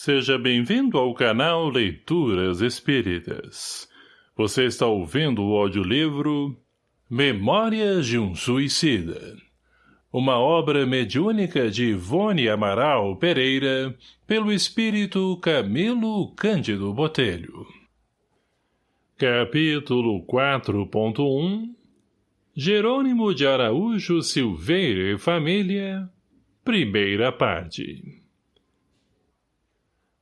Seja bem-vindo ao canal Leituras Espíritas. Você está ouvindo o audiolivro Memórias de um Suicida. Uma obra mediúnica de Ivone Amaral Pereira, pelo espírito Camilo Cândido Botelho. Capítulo 4.1 Jerônimo de Araújo Silveira e Família Primeira parte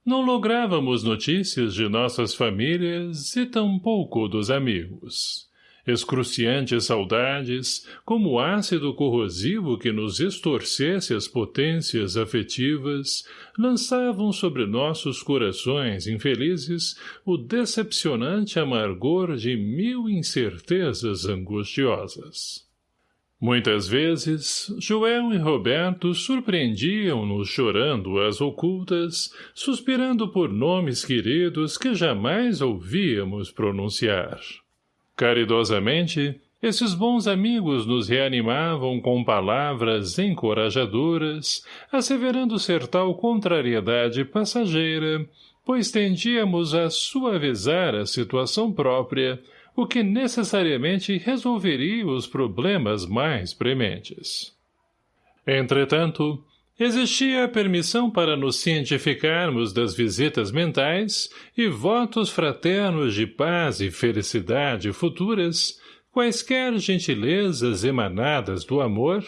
não lográvamos notícias de nossas famílias e tampouco dos amigos. Excruciantes saudades, como ácido corrosivo que nos estorcesse as potências afetivas, lançavam sobre nossos corações infelizes o decepcionante amargor de mil incertezas angustiosas. Muitas vezes, Joel e Roberto surpreendiam-nos chorando às ocultas, suspirando por nomes queridos que jamais ouvíamos pronunciar. Caridosamente, esses bons amigos nos reanimavam com palavras encorajadoras, asseverando ser tal contrariedade passageira, pois tendíamos a suavizar a situação própria, o que necessariamente resolveria os problemas mais prementes. Entretanto, existia a permissão para nos cientificarmos das visitas mentais e votos fraternos de paz e felicidade futuras, quaisquer gentilezas emanadas do amor,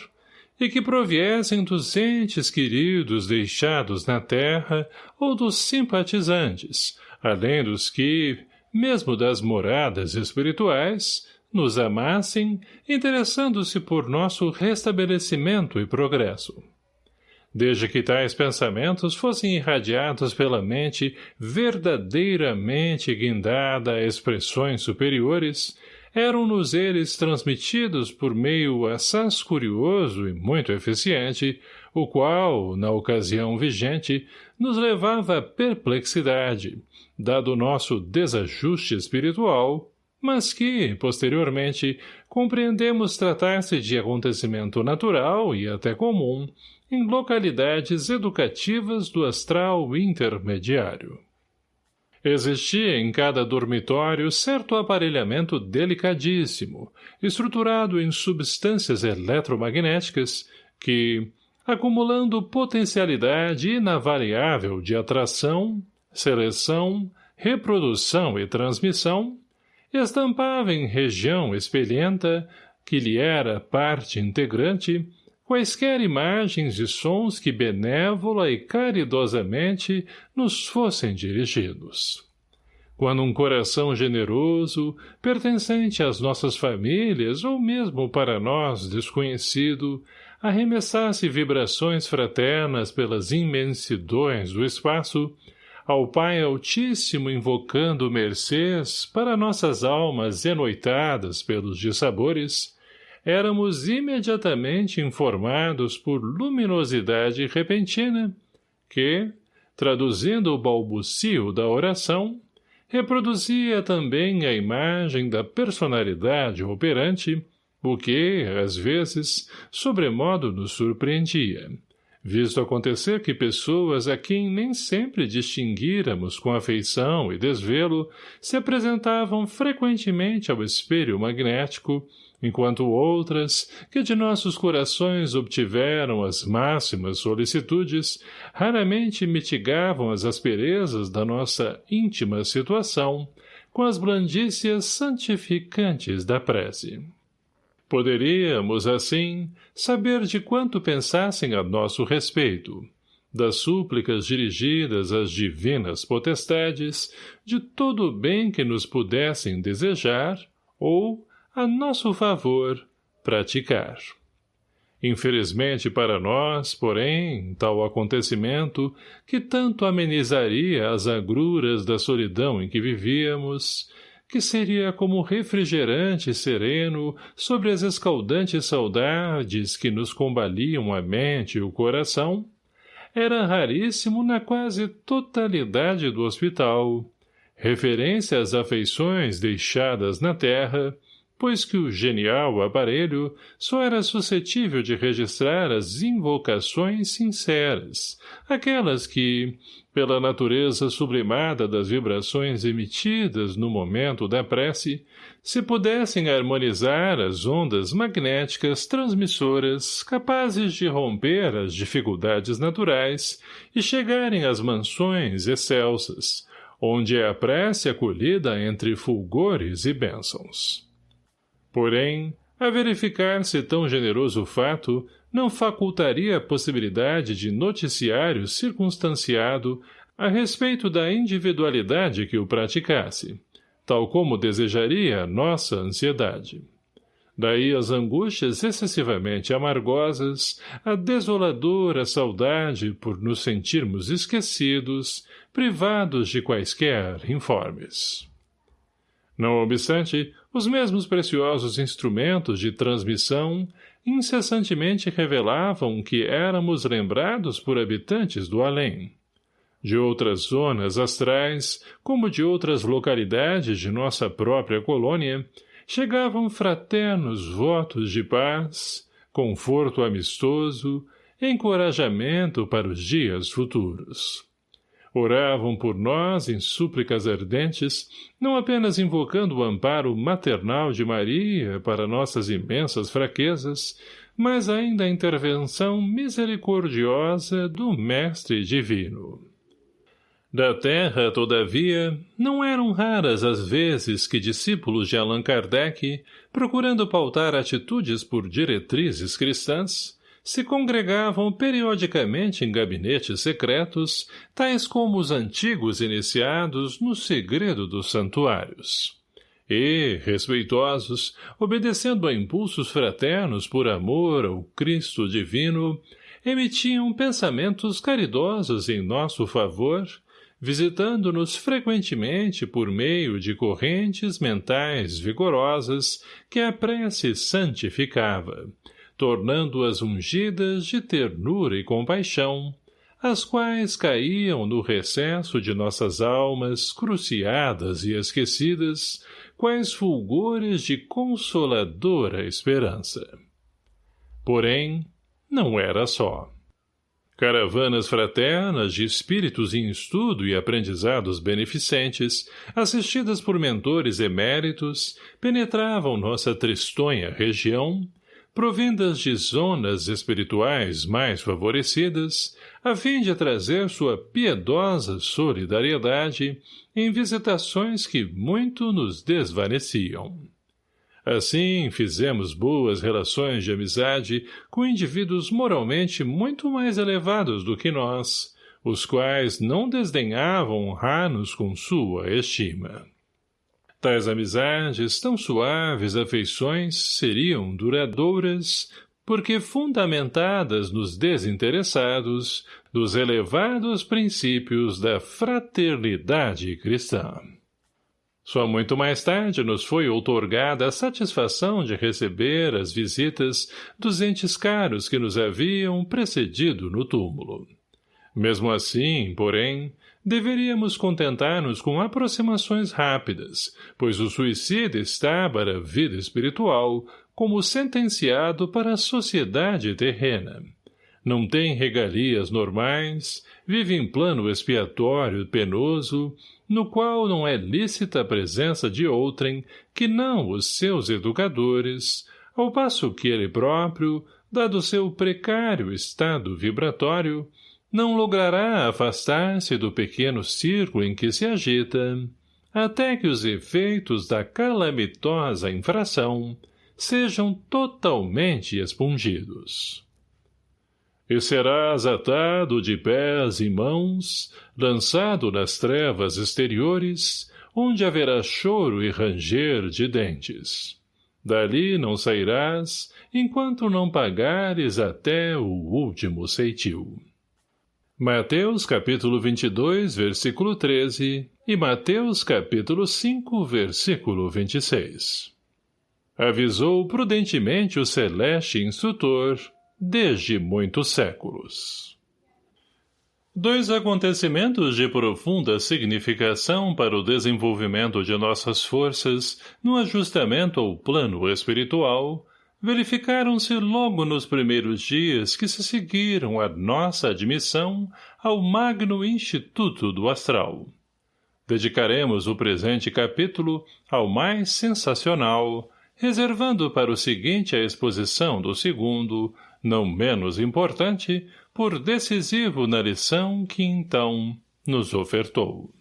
e que proviessem dos entes queridos deixados na terra ou dos simpatizantes, além dos que, mesmo das moradas espirituais, nos amassem, interessando-se por nosso restabelecimento e progresso. Desde que tais pensamentos fossem irradiados pela mente verdadeiramente guindada a expressões superiores, eram-nos eles transmitidos por meio assaz curioso e muito eficiente, o qual, na ocasião vigente, nos levava à perplexidade, dado o nosso desajuste espiritual, mas que, posteriormente, compreendemos tratar-se de acontecimento natural e até comum em localidades educativas do astral intermediário. Existia em cada dormitório certo aparelhamento delicadíssimo, estruturado em substâncias eletromagnéticas que, acumulando potencialidade inavaliável de atração, seleção, reprodução e transmissão, estampava em região espelhenta, que lhe era parte integrante, quaisquer imagens e sons que benévola e caridosamente nos fossem dirigidos. Quando um coração generoso, pertencente às nossas famílias ou mesmo para nós desconhecido, arremessasse vibrações fraternas pelas imensidões do espaço, ao Pai Altíssimo invocando mercês para nossas almas enoitadas pelos dissabores, éramos imediatamente informados por luminosidade repentina que, traduzindo o balbucio da oração, reproduzia também a imagem da personalidade operante, o que, às vezes, sobremodo nos surpreendia, visto acontecer que pessoas a quem nem sempre distinguíramos com afeição e desvelo se apresentavam frequentemente ao espelho magnético, enquanto outras, que de nossos corações obtiveram as máximas solicitudes, raramente mitigavam as asperezas da nossa íntima situação com as blandícias santificantes da prece. Poderíamos, assim, saber de quanto pensassem a nosso respeito, das súplicas dirigidas às divinas potestades, de todo o bem que nos pudessem desejar, ou, a nosso favor, praticar. Infelizmente para nós, porém, tal acontecimento, que tanto amenizaria as agruras da solidão em que vivíamos, que seria como refrigerante sereno sobre as escaldantes saudades que nos combaliam a mente e o coração, era raríssimo na quase totalidade do hospital, referência às afeições deixadas na terra, pois que o genial aparelho só era suscetível de registrar as invocações sinceras, aquelas que, pela natureza sublimada das vibrações emitidas no momento da prece, se pudessem harmonizar as ondas magnéticas transmissoras capazes de romper as dificuldades naturais e chegarem às mansões excelsas, onde é a prece acolhida entre fulgores e bênçãos. Porém, a verificar-se tão generoso fato, não facultaria a possibilidade de noticiário circunstanciado a respeito da individualidade que o praticasse, tal como desejaria a nossa ansiedade. Daí as angústias excessivamente amargosas, a desoladora saudade por nos sentirmos esquecidos, privados de quaisquer informes. Não obstante, os mesmos preciosos instrumentos de transmissão incessantemente revelavam que éramos lembrados por habitantes do além. De outras zonas astrais, como de outras localidades de nossa própria colônia, chegavam fraternos votos de paz, conforto amistoso, encorajamento para os dias futuros. Oravam por nós em súplicas ardentes, não apenas invocando o amparo maternal de Maria para nossas imensas fraquezas, mas ainda a intervenção misericordiosa do Mestre Divino. Da terra, todavia, não eram raras as vezes que discípulos de Allan Kardec, procurando pautar atitudes por diretrizes cristãs, se congregavam periodicamente em gabinetes secretos, tais como os antigos iniciados no segredo dos santuários. E, respeitosos, obedecendo a impulsos fraternos por amor ao Cristo divino, emitiam pensamentos caridosos em nosso favor, visitando-nos frequentemente por meio de correntes mentais vigorosas que a prece santificava, tornando-as ungidas de ternura e compaixão, as quais caíam no recesso de nossas almas cruciadas e esquecidas, quais fulgores de consoladora esperança. Porém, não era só. Caravanas fraternas de espíritos em estudo e aprendizados beneficentes, assistidas por mentores eméritos, penetravam nossa tristonha região, provindas de zonas espirituais mais favorecidas, a fim de trazer sua piedosa solidariedade em visitações que muito nos desvaneciam. Assim, fizemos boas relações de amizade com indivíduos moralmente muito mais elevados do que nós, os quais não desdenhavam honrar-nos com sua estima. Tais amizades, tão suaves afeições, seriam duradouras, porque fundamentadas nos desinteressados dos elevados princípios da fraternidade cristã. Só muito mais tarde nos foi outorgada a satisfação de receber as visitas dos entes caros que nos haviam precedido no túmulo. Mesmo assim, porém, deveríamos contentar-nos com aproximações rápidas, pois o suicida está para a vida espiritual como sentenciado para a sociedade terrena. Não tem regalias normais, vive em plano expiatório penoso, no qual não é lícita a presença de outrem que não os seus educadores, ao passo que ele próprio, dado seu precário estado vibratório, não logrará afastar-se do pequeno círculo em que se agita, até que os efeitos da calamitosa infração sejam totalmente expungidos. E serás atado de pés e mãos, lançado nas trevas exteriores, onde haverá choro e ranger de dentes. Dali não sairás, enquanto não pagares até o último ceitil. Mateus capítulo 22, versículo 13 e Mateus capítulo 5, versículo 26. Avisou prudentemente o celeste instrutor desde muitos séculos. Dois acontecimentos de profunda significação para o desenvolvimento de nossas forças no ajustamento ao plano espiritual verificaram-se logo nos primeiros dias que se seguiram a nossa admissão ao magno Instituto do Astral. Dedicaremos o presente capítulo ao mais sensacional, reservando para o seguinte a exposição do segundo, não menos importante, por decisivo na lição que então nos ofertou.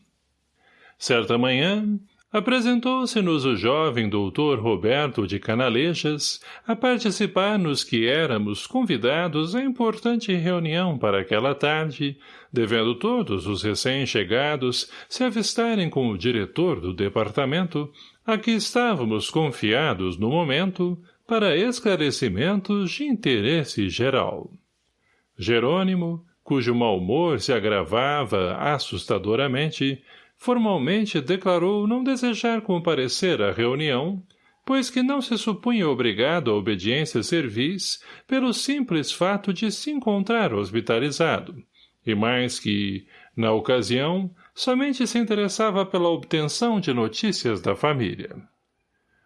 Certa manhã, apresentou-se-nos o jovem doutor Roberto de Canalejas a participar nos que éramos convidados à importante reunião para aquela tarde, devendo todos os recém-chegados se avistarem com o diretor do departamento, a que estávamos confiados no momento, para esclarecimentos de interesse geral. Jerônimo, cujo mau humor se agravava assustadoramente, formalmente declarou não desejar comparecer à reunião, pois que não se supunha obrigado à obediência servis pelo simples fato de se encontrar hospitalizado, e mais que, na ocasião, somente se interessava pela obtenção de notícias da família.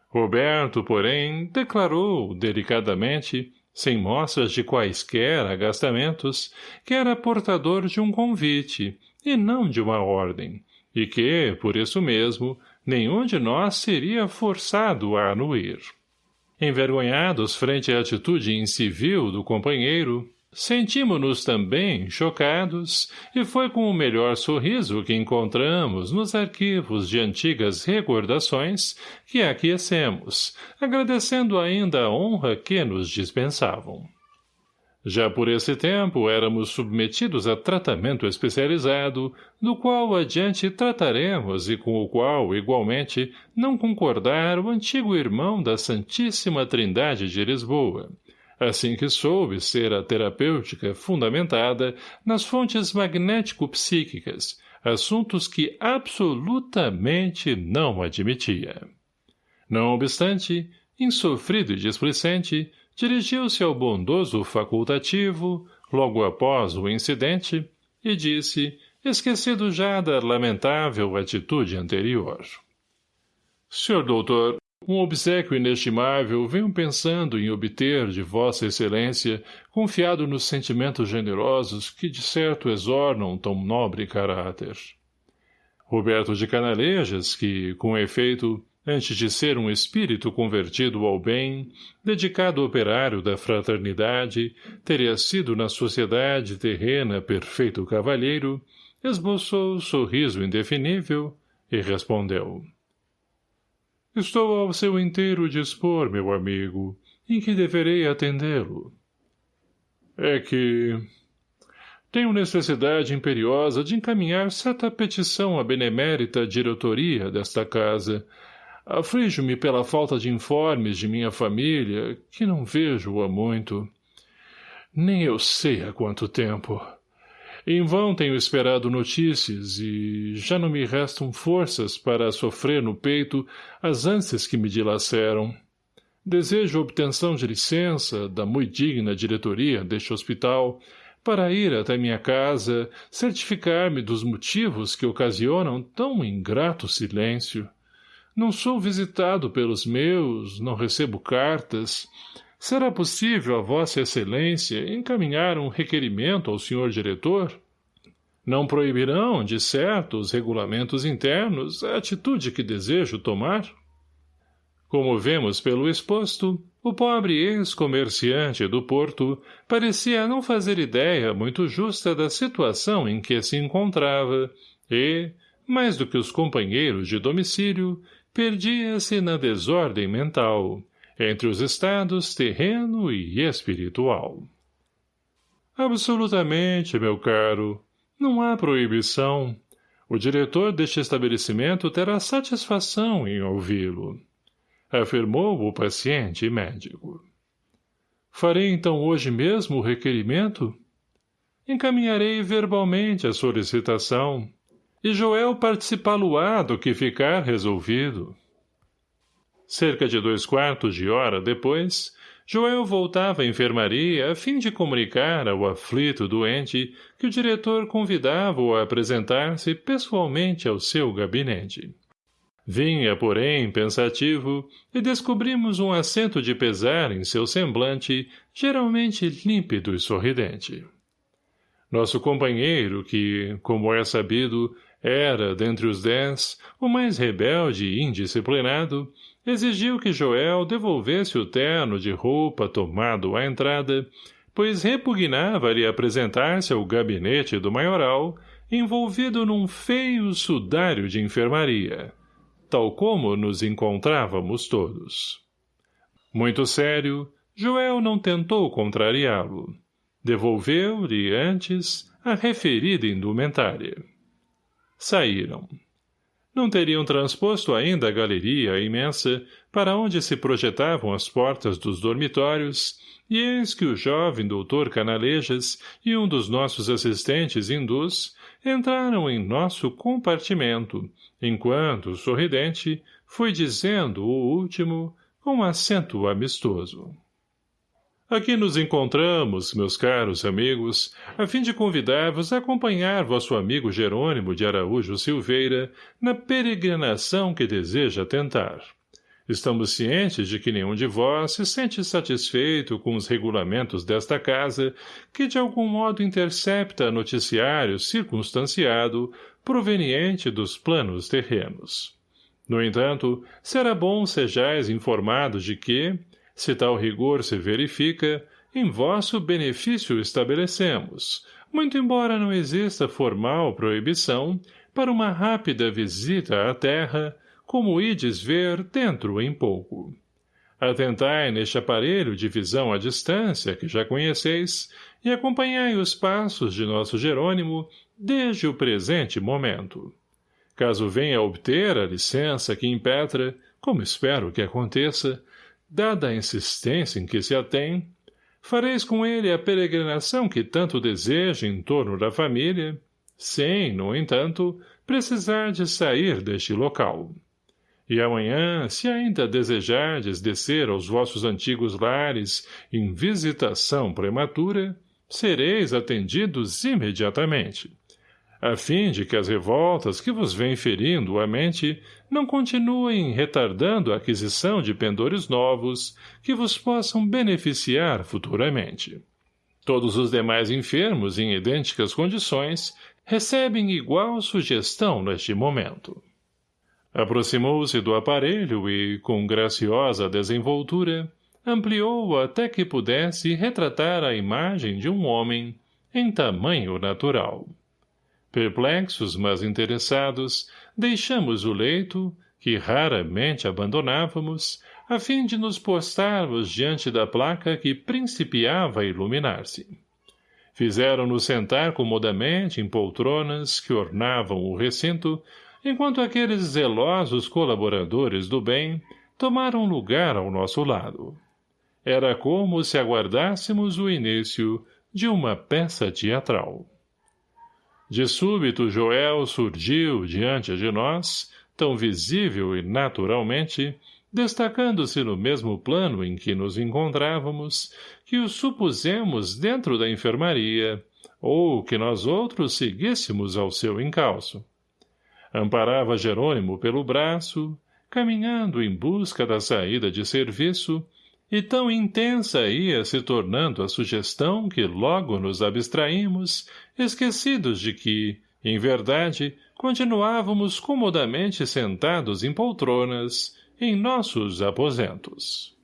Roberto, porém, declarou, delicadamente, sem mostras de quaisquer agastamentos, que era portador de um convite, e não de uma ordem, e que, por isso mesmo, nenhum de nós seria forçado a anuir. Envergonhados frente à atitude incivil do companheiro, Sentimos-nos também chocados, e foi com o melhor sorriso que encontramos nos arquivos de antigas recordações que aquecemos, agradecendo ainda a honra que nos dispensavam. Já por esse tempo éramos submetidos a tratamento especializado, do qual adiante trataremos e com o qual, igualmente, não concordar o antigo irmão da Santíssima Trindade de Lisboa, assim que soube ser a terapêutica fundamentada nas fontes magnético-psíquicas, assuntos que absolutamente não admitia. Não obstante, insofrido e displicente, dirigiu-se ao bondoso facultativo, logo após o incidente, e disse, esquecido já da lamentável atitude anterior. — Senhor doutor, um obsequio inestimável venho pensando em obter de vossa excelência, confiado nos sentimentos generosos que de certo exornam tão nobre caráter. Roberto de Canalejas, que, com efeito, antes de ser um espírito convertido ao bem, dedicado operário da fraternidade, teria sido na sociedade terrena perfeito cavalheiro, esboçou sorriso indefinível e respondeu. Estou ao seu inteiro dispor, meu amigo, em que deverei atendê-lo. É que... Tenho necessidade imperiosa de encaminhar certa petição à benemérita diretoria desta casa. Aflijo-me pela falta de informes de minha família, que não vejo há muito. Nem eu sei há quanto tempo. Em vão tenho esperado notícias e já não me restam forças para sofrer no peito as ânsias que me dilaceram. Desejo obtenção de licença da muito digna diretoria deste hospital para ir até minha casa certificar-me dos motivos que ocasionam tão ingrato silêncio. Não sou visitado pelos meus, não recebo cartas, Será possível a Vossa Excelência encaminhar um requerimento ao senhor diretor? Não proibirão, de certo, os regulamentos internos a atitude que desejo tomar? Como vemos pelo exposto, o pobre ex-comerciante do Porto parecia não fazer ideia muito justa da situação em que se encontrava e, mais do que os companheiros de domicílio, perdia-se na desordem mental entre os estados terreno e espiritual. Absolutamente, meu caro. Não há proibição. O diretor deste estabelecimento terá satisfação em ouvi-lo. Afirmou o paciente médico. Farei então hoje mesmo o requerimento? Encaminharei verbalmente a solicitação, e Joel participá-lo-á do que ficar resolvido. Cerca de dois quartos de hora depois, Joel voltava à enfermaria a fim de comunicar ao aflito doente que o diretor convidava-o a apresentar-se pessoalmente ao seu gabinete. Vinha, porém, pensativo, e descobrimos um acento de pesar em seu semblante, geralmente límpido e sorridente. Nosso companheiro, que, como é sabido, era, dentre os dez, o mais rebelde e indisciplinado, exigiu que Joel devolvesse o terno de roupa tomado à entrada, pois repugnava-lhe apresentar-se ao gabinete do maioral, envolvido num feio sudário de enfermaria, tal como nos encontrávamos todos. Muito sério, Joel não tentou contrariá-lo. Devolveu-lhe antes a referida indumentária. Saíram. Não teriam transposto ainda a galeria imensa para onde se projetavam as portas dos dormitórios, e eis que o jovem doutor Canalejas e um dos nossos assistentes hindus entraram em nosso compartimento, enquanto, sorridente, foi dizendo o último com acento amistoso. Aqui nos encontramos, meus caros amigos, a fim de convidar-vos a acompanhar vosso amigo Jerônimo de Araújo Silveira na peregrinação que deseja tentar. Estamos cientes de que nenhum de vós se sente satisfeito com os regulamentos desta casa, que de algum modo intercepta noticiário circunstanciado proveniente dos planos terrenos. No entanto, será bom sejais informados de que, se tal rigor se verifica, em vosso benefício estabelecemos, muito embora não exista formal proibição, para uma rápida visita à terra, como ides ver dentro em pouco. Atentai neste aparelho de visão à distância, que já conheceis, e acompanhai os passos de nosso Jerônimo desde o presente momento. Caso venha obter a licença que impetra, como espero que aconteça, dada a insistência em que se atém, fareis com ele a peregrinação que tanto deseja em torno da família, sem, no entanto, precisar de sair deste local. E amanhã, se ainda desejardes descer aos vossos antigos lares em visitação prematura, sereis atendidos imediatamente a fim de que as revoltas que vos vêm ferindo a mente não continuem retardando a aquisição de pendores novos que vos possam beneficiar futuramente. Todos os demais enfermos em idênticas condições recebem igual sugestão neste momento. Aproximou-se do aparelho e, com graciosa desenvoltura, ampliou até que pudesse retratar a imagem de um homem em tamanho natural. Perplexos, mas interessados, deixamos o leito, que raramente abandonávamos, a fim de nos postarmos diante da placa que principiava a iluminar-se. Fizeram-nos sentar comodamente em poltronas que ornavam o recinto, enquanto aqueles zelosos colaboradores do bem tomaram lugar ao nosso lado. Era como se aguardássemos o início de uma peça teatral. De súbito Joel surgiu diante de nós, tão visível e naturalmente, destacando-se no mesmo plano em que nos encontrávamos, que o supusemos dentro da enfermaria, ou que nós outros seguíssemos ao seu encalço. Amparava Jerônimo pelo braço, caminhando em busca da saída de serviço, e tão intensa ia se tornando a sugestão que logo nos abstraímos, esquecidos de que, em verdade, continuávamos comodamente sentados em poltronas, em nossos aposentos.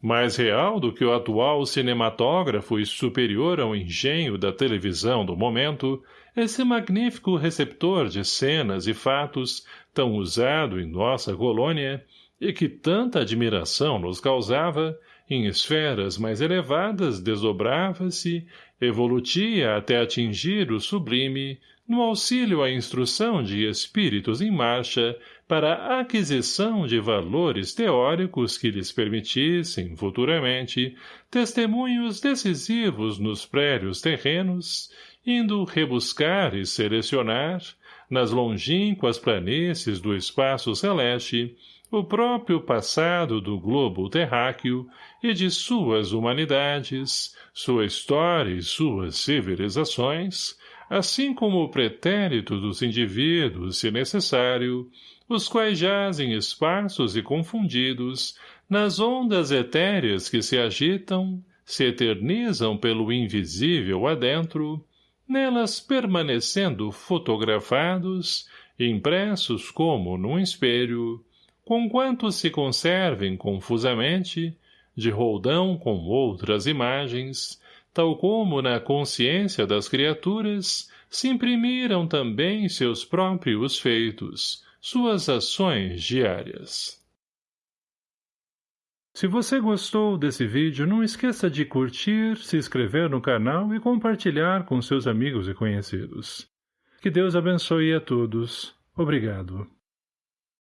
Mais real do que o atual cinematógrafo e superior ao engenho da televisão do momento, esse magnífico receptor de cenas e fatos, tão usado em nossa colônia, e que tanta admiração nos causava, em esferas mais elevadas desdobrava-se, evolutia até atingir o sublime, no auxílio à instrução de espíritos em marcha para a aquisição de valores teóricos que lhes permitissem, futuramente, testemunhos decisivos nos prédios terrenos, indo rebuscar e selecionar, nas longínquas planícies do espaço celeste, o próprio passado do globo terráqueo e de suas humanidades, sua história e suas civilizações, assim como o pretérito dos indivíduos, se necessário, os quais jazem esparsos e confundidos nas ondas etéreas que se agitam, se eternizam pelo invisível adentro, nelas permanecendo fotografados, impressos como num espelho, conquanto se conservem confusamente, de roldão com outras imagens, tal como na consciência das criaturas se imprimiram também seus próprios feitos, suas ações diárias. Se você gostou desse vídeo, não esqueça de curtir, se inscrever no canal e compartilhar com seus amigos e conhecidos. Que Deus abençoe a todos. Obrigado.